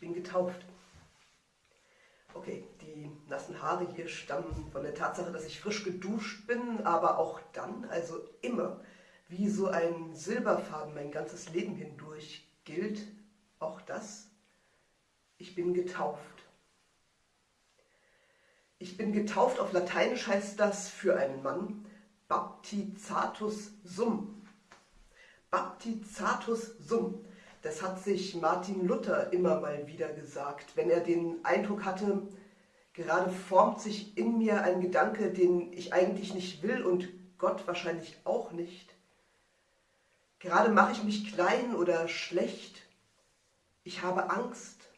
bin getauft. Okay, die nassen Haare hier stammen von der Tatsache, dass ich frisch geduscht bin, aber auch dann, also immer, wie so ein Silberfaden mein ganzes Leben hindurch gilt, auch das, ich bin getauft. Ich bin getauft, auf Lateinisch heißt das für einen Mann Baptizatus sum. Baptizatus sum. Das hat sich Martin Luther immer mal wieder gesagt, wenn er den Eindruck hatte, gerade formt sich in mir ein Gedanke, den ich eigentlich nicht will und Gott wahrscheinlich auch nicht. Gerade mache ich mich klein oder schlecht. Ich habe Angst.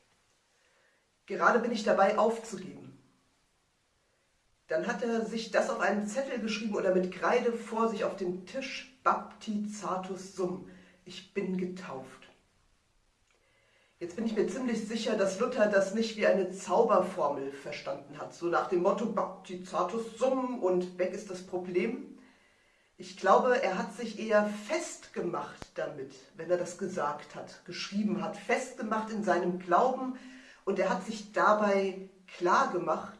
Gerade bin ich dabei aufzugeben. Dann hat er sich das auf einen Zettel geschrieben oder mit Kreide vor sich auf den Tisch Baptizatus sum. Ich bin getauft. Jetzt bin ich mir ziemlich sicher, dass Luther das nicht wie eine Zauberformel verstanden hat, so nach dem Motto Baptizatus sum und weg ist das Problem. Ich glaube, er hat sich eher festgemacht damit, wenn er das gesagt hat, geschrieben hat, festgemacht in seinem Glauben und er hat sich dabei klar gemacht,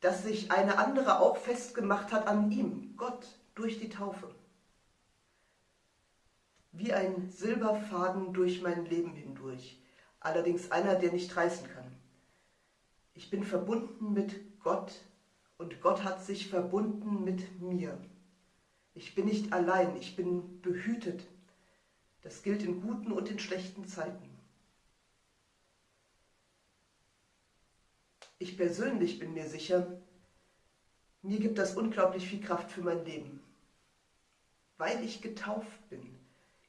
dass sich eine andere auch festgemacht hat an ihm, Gott, durch die Taufe. Wie ein Silberfaden durch mein Leben hindurch allerdings einer, der nicht reißen kann. Ich bin verbunden mit Gott und Gott hat sich verbunden mit mir. Ich bin nicht allein, ich bin behütet. Das gilt in guten und in schlechten Zeiten. Ich persönlich bin mir sicher, mir gibt das unglaublich viel Kraft für mein Leben. Weil ich getauft bin,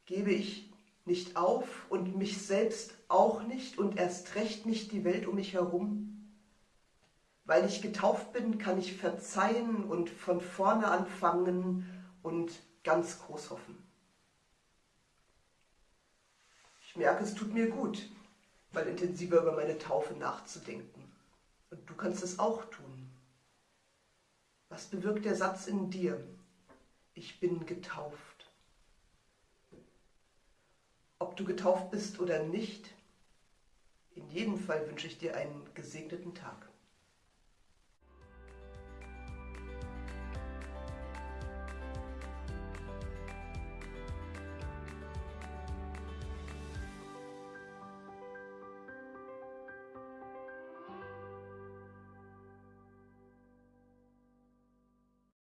gebe ich nicht auf und mich selbst auch nicht und erst recht nicht die Welt um mich herum? Weil ich getauft bin, kann ich verzeihen und von vorne anfangen und ganz groß hoffen. Ich merke, es tut mir gut, mal intensiver über meine Taufe nachzudenken. Und du kannst es auch tun. Was bewirkt der Satz in dir? Ich bin getauft. Ob du getauft bist oder nicht, in jedem Fall wünsche ich dir einen gesegneten Tag.